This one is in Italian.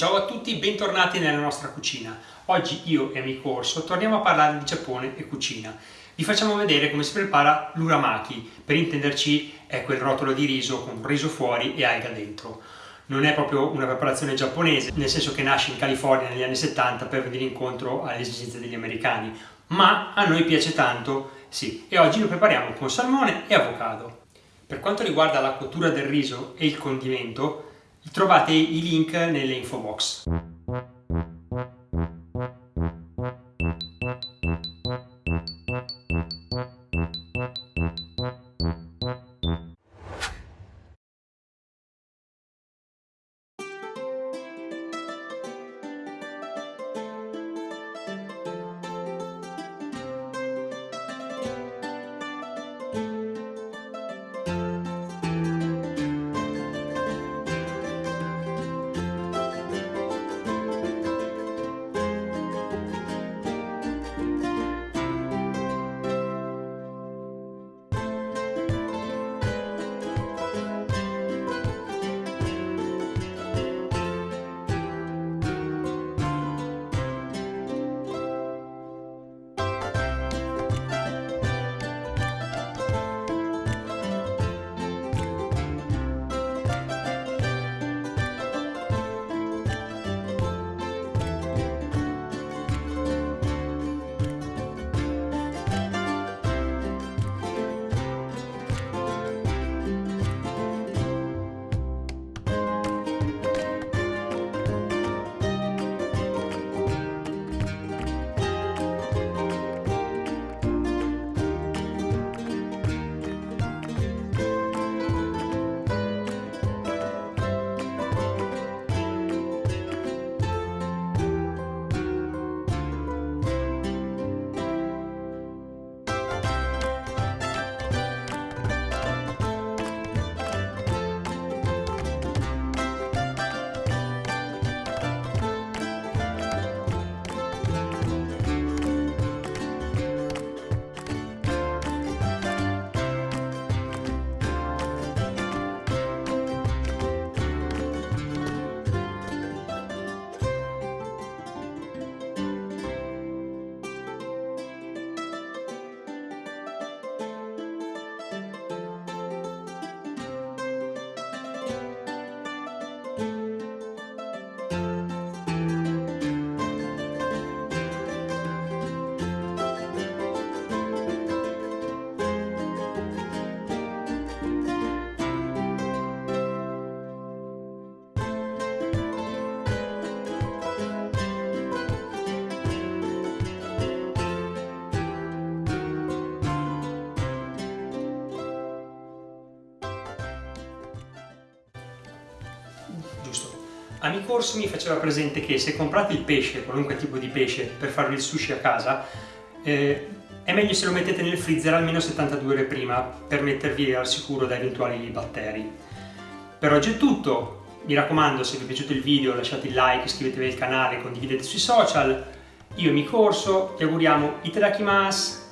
Ciao a tutti, bentornati nella nostra cucina. Oggi io e amico Orso torniamo a parlare di Giappone e cucina. Vi facciamo vedere come si prepara l'uramaki, per intenderci è quel rotolo di riso con riso fuori e alga dentro. Non è proprio una preparazione giapponese, nel senso che nasce in California negli anni 70 per venire incontro alle esigenze degli americani, ma a noi piace tanto, sì, e oggi lo prepariamo con salmone e avocado. Per quanto riguarda la cottura del riso e il condimento, Trovate i link nelle info box. Amico Orso mi faceva presente che se comprate il pesce, qualunque tipo di pesce, per fare il sushi a casa, eh, è meglio se lo mettete nel freezer almeno 72 ore prima per mettervi al sicuro da eventuali batteri. Per oggi è tutto, mi raccomando se vi è piaciuto il video lasciate il like, iscrivetevi al canale, condividete sui social. Io e Amico Orso ti auguriamo itadakimasu!